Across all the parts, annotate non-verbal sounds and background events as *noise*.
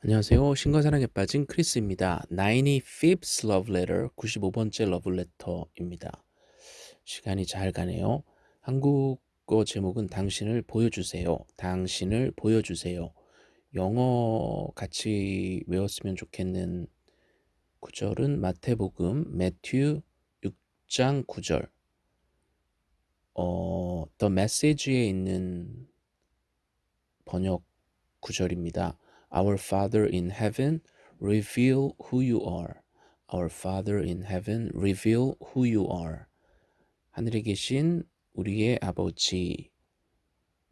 안녕하세요. 신과 사랑에 빠진 크리스입니다. 95th Love Letter, 95번째 러브레터입니다. 시간이 잘 가네요. 한국어 제목은 당신을 보여주세요. 당신을 보여주세요. 영어 같이 외웠으면 좋겠는 구절은 마태복음 매튜 6장 9절 어, The Message에 있는 번역 구절입니다. Our Father in heaven, reveal who you are. Our Father in heaven, reveal who you are. 하늘에 계신 우리의 아버지,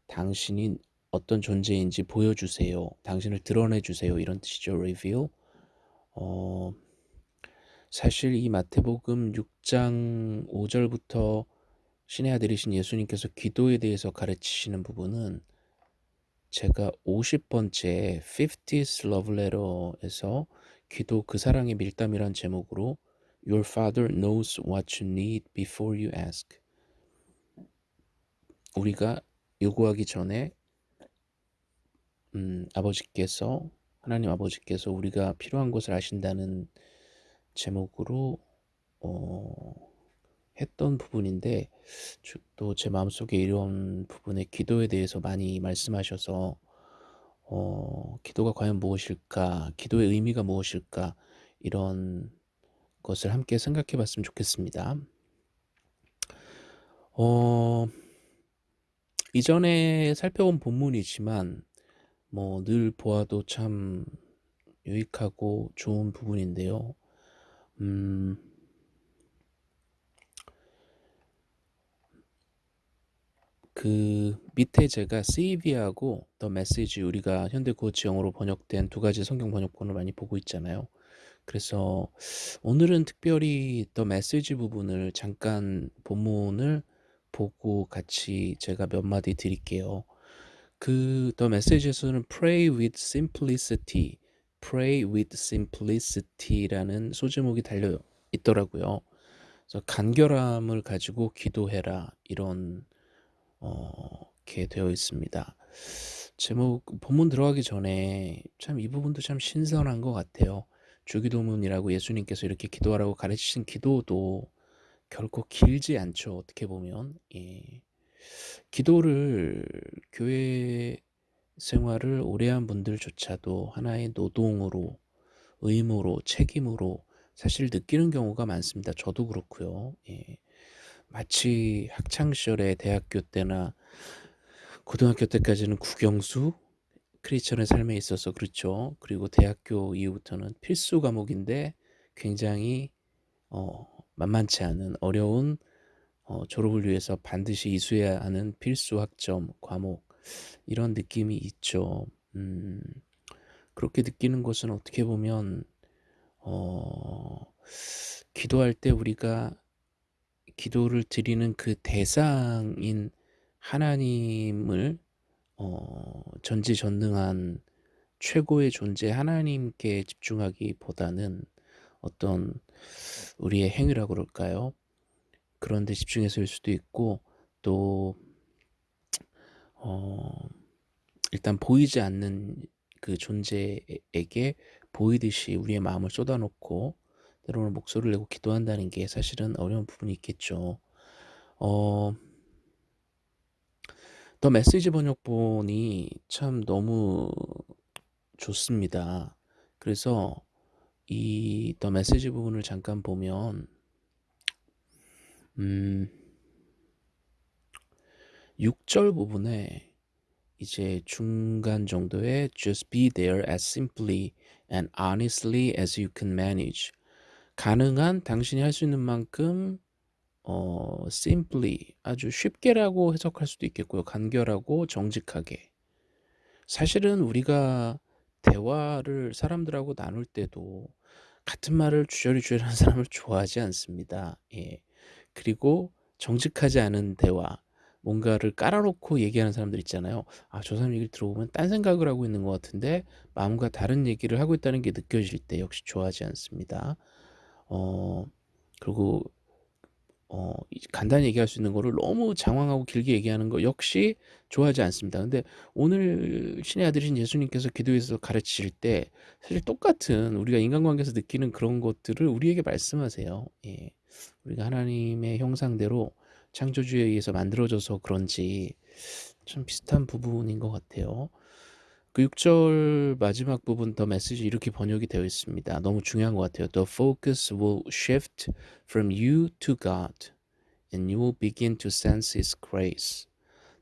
당신이 어떤 존재인지 보여주세요. 당신을 드러내주세요. 이런 뜻이죠. reveal. 어, 사실 이 마태복음 6장 5절부터 신의 아들이신 예수님께서 기도에 대해서 가르치시는 부분은 제가 50번째 50th Love Letter에서 기도 그 사랑의 밀담이란 제목으로 Your Father knows what you need before you ask. 우리가 요구하기 전에 음, 아버지께서 하나님 아버지께서 우리가 필요한 것을 아신다는 제목으로 어, 했던 부분인데 또 제 마음속에 이런 부분의 기도에 대해서 많이 말씀하셔서 어, 기도가 과연 무엇일까? 기도의 의미가 무엇일까? 이런 것을 함께 생각해 봤으면 좋겠습니다. 어, 이전에 살펴본 본문이지만 뭐 늘 보아도 참 유익하고 좋은 부분인데요. 음, 그 밑에 제가 CV하고 더 메시지 우리가 현대 고치 영어로 번역된 두 가지 성경 번역본을 많이 보고 있잖아요. 그래서 오늘은 특별히 더 메시지 부분을 잠깐 본문을 보고 같이 제가 몇 마디 드릴게요. 그더 메시지에서는 pray with simplicity, pray with simplicity라는 소제목이 달려 있더라고요. 그래서 간결함을 가지고 기도해라 이런 어, 이렇게 되어 있습니다. 제목 본문 들어가기 전에 참 이 부분도 참 신선한 것 같아요. 주기도문이라고 예수님께서 이렇게 기도하라고 가르치신 기도도 결코 길지 않죠. 어떻게 보면 예. 기도를 교회 생활을 오래 한 분들조차도 하나의 노동으로 의무로 책임으로 사실 느끼는 경우가 많습니다. 저도 그렇고요. 예. 마치 학창 시절에 대학교 때나 고등학교 때까지는 국영수 크리스천의 삶에 있어서 그렇죠. 그리고 대학교 이후부터는 필수 과목인데 굉장히 어, 만만치 않은 어려운 어, 졸업을 위해서 반드시 이수해야 하는 필수 학점 과목 이런 느낌이 있죠. 음, 그렇게 느끼는 것은 어떻게 보면 어, 기도할 때 우리가 기도를 드리는 그 대상인 하나님을 어, 전지전능한 최고의 존재 하나님께 집중하기보다는 어떤 우리의 행위라고 그럴까요? 그런 데 집중해서일 수도 있고 또 어, 일단 보이지 않는 그 존재에게 보이듯이 우리의 마음을 쏟아놓고 때로는 목소리를 내고 기도한다는 게 사실은 어려운 부분이 있겠죠. 어, 더 메시지 번역본이 참 너무 좋습니다. 그래서 이 더 메시지 부분을 잠깐 보면 음 6절 부분에 이제 중간 정도에 just be there as simply and honestly as you can manage 가능한 당신이 할 수 있는 만큼 어, simply 아주 쉽게라고 해석할 수도 있겠고요. 간결하고 정직하게. 사실은 우리가 대화를 사람들하고 나눌 때도 같은 말을 주저리 주저리 하는 *laughs* 사람을 좋아하지 않습니다. 예. 그리고 정직하지 않은 대화, 뭔가를 깔아놓고 얘기하는 사람들 있잖아요. 아, 저 사람 얘기를 들어보면 딴 생각을 하고 있는 것 같은데 마음과 다른 얘기를 하고 있다는 게 느껴질 때 역시 좋아하지 않습니다. 어, 그리고 어 간단히 얘기할 수 있는 거를 너무 장황하고 길게 얘기하는 거 역시 좋아하지 않습니다. 근데 오늘 신의 아들이신 예수님께서 기도에서 가르치실 때 사실 똑같은 우리가 인간관계에서 느끼는 그런 것들을 우리에게 말씀하세요. 예. 우리가 하나님의 형상대로 창조주에 의해서 만들어져서 그런지 참 비슷한 부분인 것 같아요. 그 6절 마지막 부분 더 메시지 이렇게 번역이 되어 있습니다. 너무 중요한 것 같아요. The focus will shift from you to God and you will begin to sense His grace.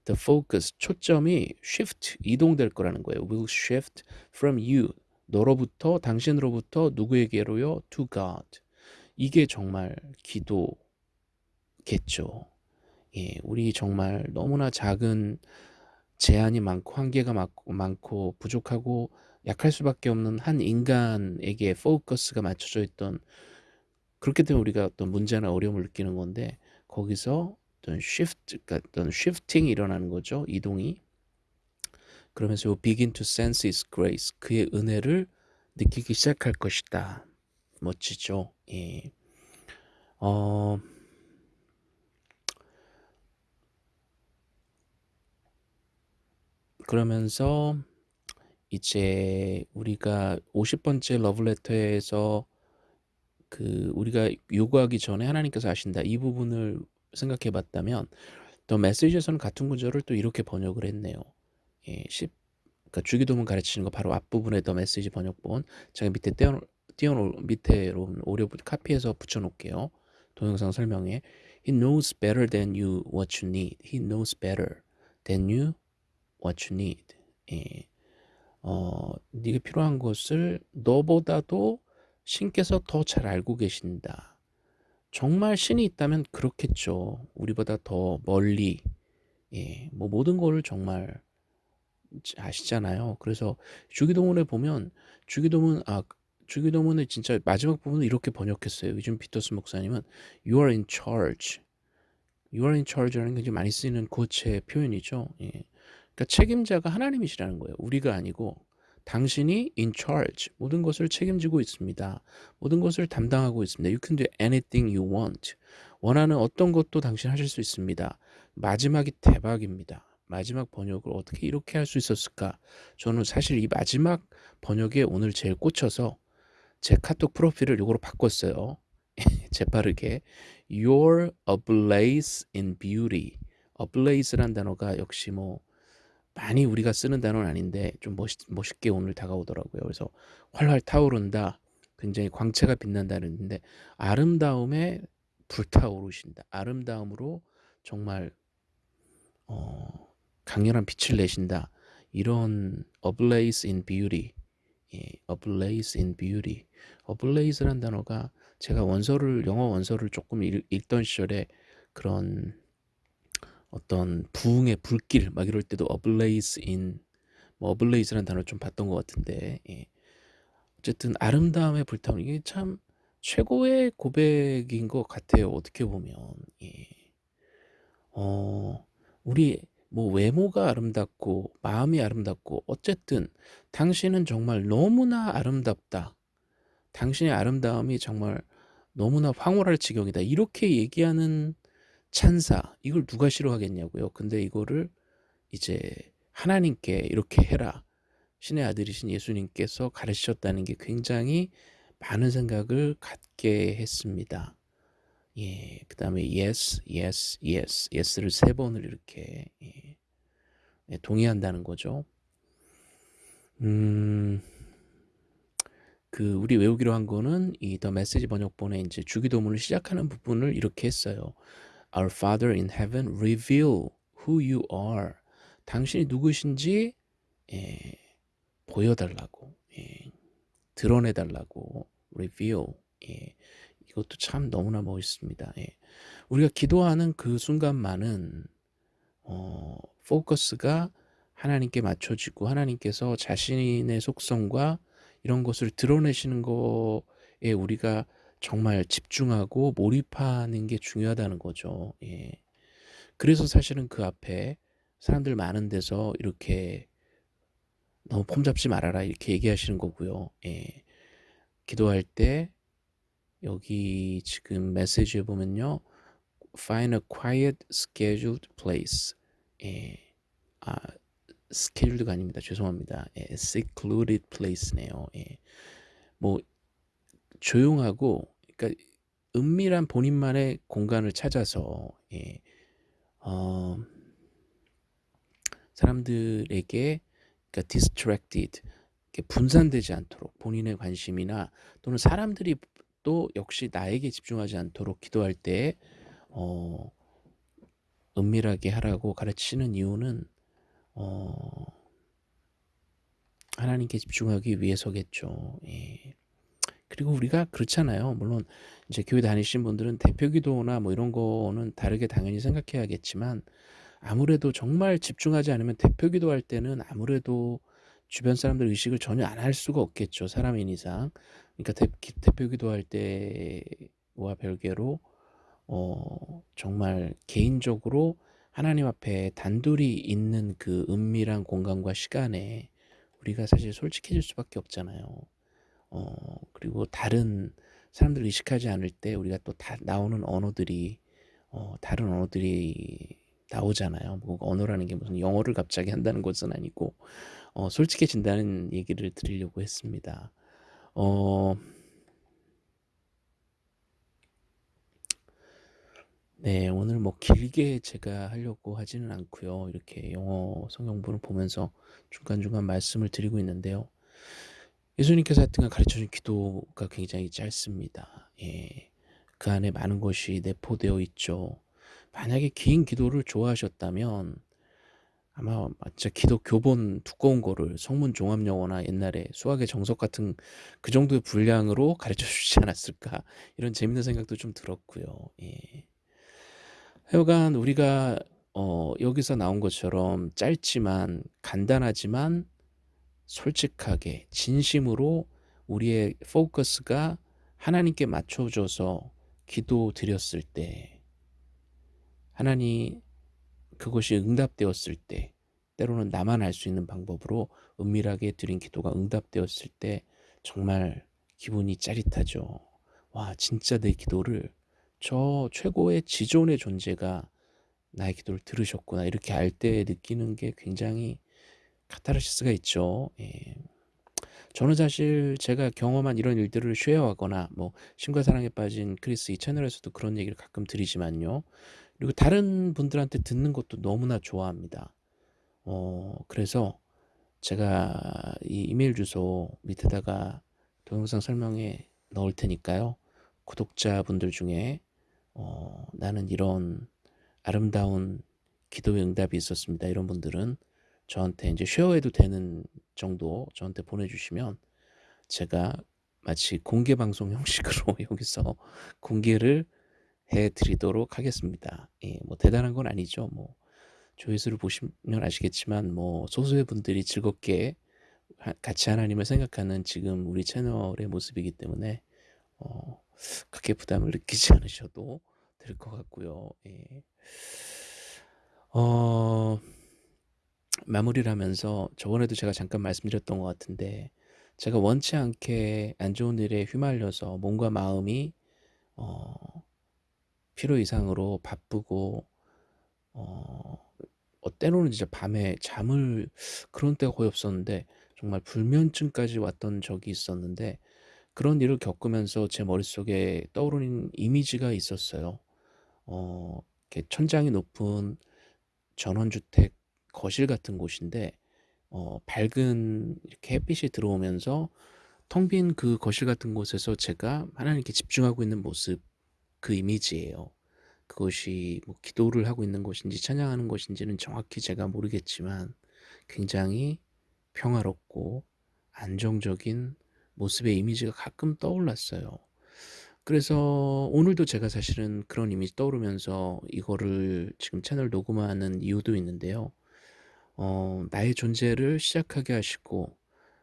The focus, 초점이 shift, 이동될 거라는 거예요. will shift from you, 너로부터, 당신으로부터 누구에게로요? to God. 이게 정말 기도겠죠. 예, 우리 정말 너무나 작은 제한이 많고 한계가 많고, 많고 부족하고 약할 수밖에 없는 한 인간에게 포커스가 맞춰져 있던 그렇기 때문에 우리가 어떤 문제나 어려움을 느끼는 건데 거기서 어떤 shift, 그러니까 어떤 shifting이 일어나는 거죠. 이동이. 그러면서 you begin to sense His grace, 그의 은혜를 느끼기 시작할 것이다. 멋지죠. 예. 어, 그러면서 이제 우리가 50번째 러브레터에서 그 우리가 요구하기 전에 하나님께서 하신다 이 부분을 생각해 봤다면 또 메시지에서는 같은 구절을 또 이렇게 번역을 했네요. 예, 10 그러니까 주기도문 가르치는 거 바로 앞부분에 더 메시지 번역본 제가 밑에 떼어 띄어 밑에로 오려 카피해서 붙여 놓을게요. 동영상 설명에 He knows better than you what you need. He knows better than you what you need. 예. 어, 네가 필요한 것을 너보다도 신께서 더 잘 알고 계신다. 정말 신이 있다면 그렇겠죠. 우리보다 더 멀리, 예, 뭐 모든 거를 정말 아시잖아요. 그래서 주기도문에 보면 주기도문 아 주기도문을 진짜 마지막 부분을 이렇게 번역했어요. 요즘 피터스 목사님은 You are in charge. You are in charge라는 게 굉장히 많이 쓰이는 고체 표현이죠. 예. 그러니까 책임자가 하나님이시라는 거예요. 우리가 아니고 당신이 in charge 모든 것을 책임지고 있습니다. 모든 것을 담당하고 있습니다. You can do anything you want. 원하는 어떤 것도 당신 하실 수 있습니다. 마지막이 대박입니다. 마지막 번역을 어떻게 이렇게 할 수 있었을까? 저는 사실 이 마지막 번역에 오늘 제일 꽂혀서 제 카톡 프로필을 이거로 바꿨어요. *laughs* 재빠르게 You're ablaze in beauty. ablaze란 단어가 역시 뭐 많이 우리가 쓰는 단어는 아닌데 좀 멋있, 멋있게 오늘 다가오더라고요. 그래서 활활 타오른다. 굉장히 광채가 빛난다는 데 아름다움에 불타오르신다. 아름다움으로 정말 어, 강렬한 빛을 내신다. 이런 ablaze in beauty. 예, ablaze in beauty. ablaze란 단어가 제가 원서를 영어 원서를 조금 읽, 읽던 시절에 그런 어떤 부흥의 불길 막 이럴 때도 ablaze in 뭐 ablaze라는 단어를 좀 봤던 것 같은데 예. 어쨌든 아름다움의 불타오르 이게 참 최고의 고백인 것 같아요. 어떻게 보면 예. 어 우리 뭐 외모가 아름답고 마음이 아름답고 어쨌든 당신은 정말 너무나 아름답다. 당신의 아름다움이 정말 너무나 황홀할 지경이다. 이렇게 얘기하는 찬사 이걸 누가 싫어하겠냐고요. 근데 이거를 이제 하나님께 이렇게 해라. 신의 아들이신 예수님께서 가르치셨다는 게 굉장히 많은 생각을 갖게 했습니다. 예, 그 다음에 yes, yes, yes, yes를 세 번을 이렇게 예, 예, 동의한다는 거죠. 음, 그 우리 외우기로 한 거는 이 더 메시지 번역본에 이제 주기도문을 시작하는 부분을 이렇게 했어요. Our Father in Heaven, reveal who you are. 당신이 누구신지 예, 보여달라고, 예, 드러내달라고, reveal. 예, 이것도 참 너무나 멋있습니다. 예. 우리가 기도하는 그 순간만은 어, 포커스가 하나님께 맞춰지고 하나님께서 자신의 속성과 이런 것을 드러내시는 거에 우리가 정말 집중하고 몰입하는 게 중요하다는 거죠. 예. 그래서 사실은 그 앞에 사람들 많은 데서 이렇게 너무 폼 잡지 말아라 이렇게 얘기하시는 거고요. 예. 기도할 때 여기 지금 메시지에 보면요. find a quiet scheduled place. 예. 아 schedulед가 아닙니다. 죄송합니다. 예, secluded place네요. 예. 뭐 조용하고 그러니까 은밀한 본인만의 공간을 찾아서 예. 어 사람들에게 그러니까 distracted 분산되지 않도록 본인의 관심이나 또는 사람들이 또 역시 나에게 집중하지 않도록 기도할 때 어, 은밀하게 하라고 가르치는 이유는 어, 하나님께 집중하기 위해서겠죠. 예. 그리고 우리가 그렇잖아요. 물론 이제 교회 다니신 분들은 대표 기도나 뭐 이런 거는 다르게 당연히 생각해야겠지만 아무래도 정말 집중하지 않으면 대표 기도 할 때는 아무래도 주변 사람들 의식을 전혀 안 할 수가 없겠죠. 사람인 이상. 그러니까 대, 대표 기도 할 때와 별개로 어, 정말 개인적으로 하나님 앞에 단둘이 있는 그 은밀한 공간과 시간에 우리가 사실 솔직해질 수밖에 없잖아요. 어, 그리고 다른 사람들 의식하지 않을 때 우리가 또 다 나오는 언어들이 어, 다른 언어들이 나오잖아요. 뭐 언어라는 게 무슨 영어를 갑자기 한다는 것은 아니고 어, 솔직해진다는 얘기를 드리려고 했습니다. 어, 네, 오늘 뭐 길게 제가 하려고 하지는 않고요. 이렇게 영어 성경부를 보면서 중간중간 말씀을 드리고 있는데요. 예수님께서 하여튼 가르쳐준 기도가 굉장히 짧습니다. 예, 그 안에 많은 것이 내포되어 있죠. 만약에 긴 기도를 좋아하셨다면 아마 진짜 기도 교본 두꺼운 거를 성문 종합 영어나 옛날에 수학의 정석 같은 그 정도의 분량으로 가르쳐 주지 않았을까 이런 재밌는 생각도 좀 들었고요. 예. 하여간 우리가 어, 여기서 나온 것처럼 짧지만 간단하지만 솔직하게 진심으로 우리의 포커스가 하나님께 맞춰져서 기도 드렸을 때 하나님 그것이 응답되었을 때 때로는 나만 알 수 있는 방법으로 은밀하게 드린 기도가 응답되었을 때 정말 기분이 짜릿하죠. 와 진짜 내 기도를 저 최고의 지존의 존재가 나의 기도를 들으셨구나 이렇게 알 때 느끼는 게 굉장히 카타르시스가 있죠. 예. 저는 사실 제가 경험한 이런 일들을 share하거나 뭐 신과 사랑에 빠진 크리스 이 채널에서도 그런 얘기를 가끔 드리지만요. 그리고 다른 분들한테 듣는 것도 너무나 좋아합니다. 어, 그래서 제가 이 이메일 주소 밑에다가 동영상 설명에 넣을 테니까요. 구독자분들 중에 어, 나는 이런 아름다운 기도의 응답이 있었습니다. 이런 분들은 저한테 이제 쉐어해도 되는 정도 저한테 보내주시면 제가 마치 공개 방송 형식으로 *laughs* 여기서 공개를 해드리도록 하겠습니다. 예, 뭐 대단한 건 아니죠. 뭐 조회수를 보시면 아시겠지만 뭐 소수의 분들이 즐겁게 같이 하나님을 생각하는 지금 우리 채널의 모습이기 때문에 어, 크게 부담을 느끼지 *laughs* 않으셔도 될 것 같고요. 예. 어, 마무리를 하면서 저번에도 제가 잠깐 말씀드렸던 것 같은데 제가 원치 않게 안 좋은 일에 휘말려서 몸과 마음이 어, 필요 이상으로 바쁘고 어, 어, 때로는 진짜 밤에 잠을 그런 때가 거의 없었는데 정말 불면증까지 왔던 적이 있었는데 그런 일을 겪으면서 제 머릿속에 떠오르는 이미지가 있었어요. 어, 이렇게 천장이 높은 전원주택 거실 같은 곳인데 어, 밝은 이렇게 햇빛이 들어오면서 텅 빈 그 거실 같은 곳에서 제가 하나님께 집중하고 있는 모습 그 이미지예요. 그것이 뭐 기도를 하고 있는 것인지 찬양하는 것인지는 정확히 제가 모르겠지만 굉장히 평화롭고 안정적인 모습의 이미지가 가끔 떠올랐어요. 그래서 오늘도 제가 사실은 그런 이미지 떠오르면서 이거를 지금 채널 녹음하는 이유도 있는데요. 어, 나의 존재를 시작하게 하시고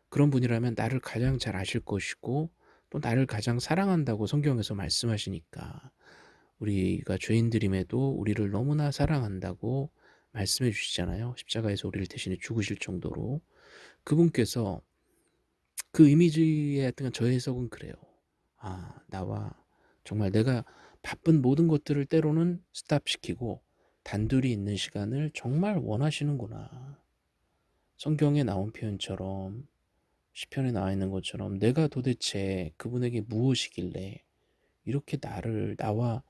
그런 분이라면 나를 가장 잘 아실 것이고 또 나를 가장 사랑한다고 성경에서 말씀하시니까 우리가 죄인들임에도 우리를 너무나 사랑한다고 말씀해 주시잖아요. 십자가에서 우리를 대신해 죽으실 정도로 그분께서 그 이미지에 하여튼 저의 해석은 그래요. 아 나와 정말 내가 바쁜 모든 것들을 때로는 스탑시키고 단둘이 있는 시간을 정말 원하시는구나. 성경에 나온 표현처럼 시편에 나와 있는 것처럼 내가 도대체 그분에게 무엇이길래 이렇게 나를 나와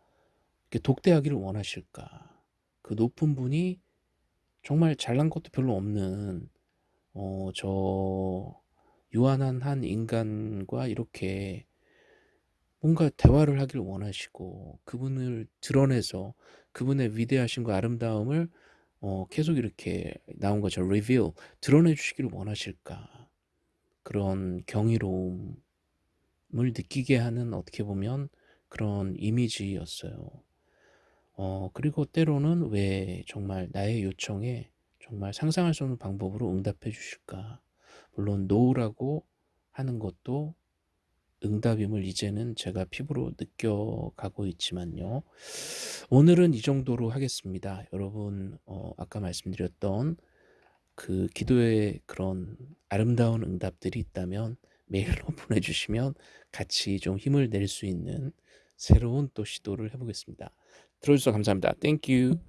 이렇게 독대하기를 원하실까? 그 높은 분이 정말 잘난 것도 별로 없는 어 저 유한한 한 인간과 이렇게 뭔가 대화를 하길 원하시고 그분을 드러내서 그분의 위대하심과 아름다움을 어 계속 이렇게 나온 것처럼 reveal 드러내 주시기를 원하실까? 그런 경이로움을 느끼게 하는 어떻게 보면 그런 이미지였어요. 어 그리고 때로는 왜 정말 나의 요청에 정말 상상할 수 없는 방법으로 응답해 주실까? 물론 노라고 하는 것도 응답임을 이제는 제가 피부로 느껴가고 있지만요. 오늘은 이 정도로 하겠습니다. 여러분 어 아까 말씀드렸던 그 기도의 그런 아름다운 응답들이 있다면 메일로 *laughs* 보내주시면 같이 좀 힘을 낼 수 있는 새로운 또 시도를 해보겠습니다. 들어주셔서 감사합니다. Thank you.